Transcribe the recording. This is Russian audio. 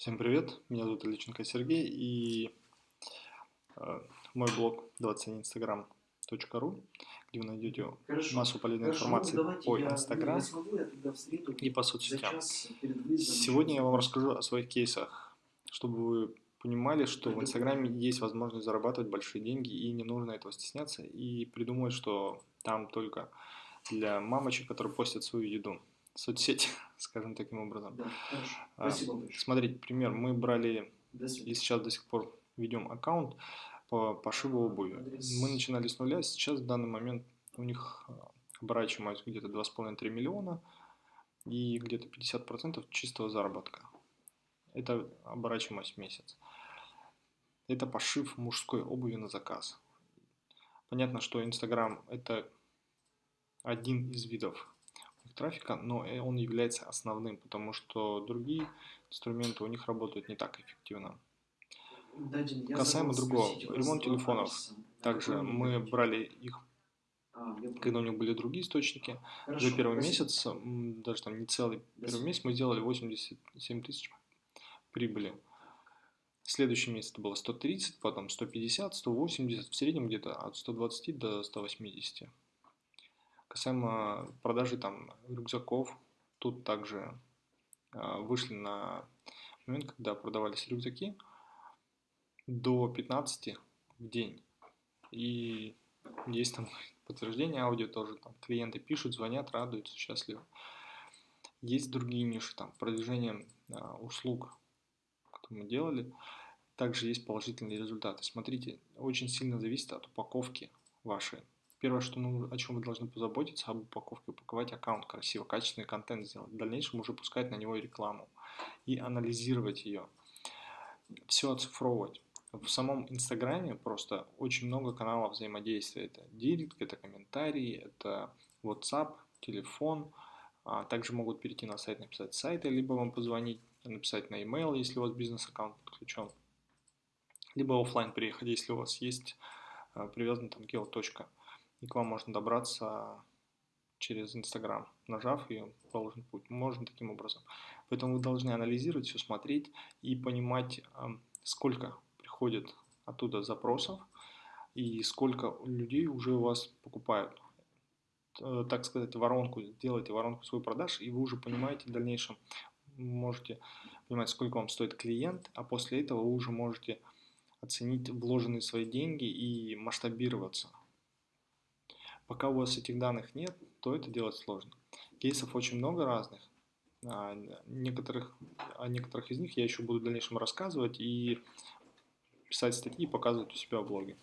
Всем привет, меня зовут Ильиченко Сергей и э, мой блог 21instagram.ru, где вы найдете хорошо, массу полезной хорошо, информации ну, по Instagram и по соцсетям. Сегодня я вам расскажу о своих кейсах, чтобы вы понимали, что в Инстаграме есть возможность зарабатывать большие деньги и не нужно этого стесняться и придумывать, что там только для мамочек, которые постят свою еду соцсети, скажем таким образом. Да, а, Смотрите, пример, мы брали и сейчас до сих пор ведем аккаунт по пошиву обуви. Мы начинали с нуля, сейчас в данный момент у них а, оборачиваемость где-то 2,5-3 миллиона и где-то 50% чистого заработка. Это оборачиваемость в месяц. Это пошив мужской обуви на заказ. Понятно, что Инстаграм это один из видов трафика, но он является основным, потому что другие инструменты у них работают не так эффективно. Касаемо другого, ремонт телефонов. Также мы брали их, а, когда у них были другие источники. За первый месяц, даже там не целый первый месяц, мы сделали 87 тысяч прибыли. Следующий месяц это было 130, потом 150, 180, в среднем где-то от 120 до 180. Касаемо продажи там рюкзаков, тут также э, вышли на момент, когда продавались рюкзаки до 15 в день. И есть там подтверждение аудио тоже, там клиенты пишут, звонят, радуются, счастливы. Есть другие ниши, там продвижение э, услуг, которые мы делали, также есть положительные результаты. Смотрите, очень сильно зависит от упаковки вашей. Первое, что, ну, о чем вы должны позаботиться, об упаковке, упаковать аккаунт красиво, качественный контент сделать. В дальнейшем уже пускать на него рекламу и анализировать ее. Все оцифровывать. В самом Инстаграме просто очень много каналов взаимодействия. Это директ, это комментарии, это WhatsApp, телефон. А также могут перейти на сайт, написать сайты, либо вам позвонить, написать на e-mail, если у вас бизнес-аккаунт подключен. Либо офлайн приехать, если у вас есть а, привязан там геоточка и к вам можно добраться через Инстаграм, нажав и положен путь. Можно таким образом. Поэтому вы должны анализировать все, смотреть и понимать, сколько приходит оттуда запросов и сколько людей уже у вас покупают. Э, так сказать, воронку, делайте воронку свою продаж, и вы уже понимаете в дальнейшем, можете понимать, сколько вам стоит клиент, а после этого вы уже можете оценить вложенные свои деньги и масштабироваться. Пока у вас этих данных нет, то это делать сложно. Кейсов очень много разных. А, некоторых, о некоторых из них я еще буду в дальнейшем рассказывать и писать статьи показывать у себя в блоге.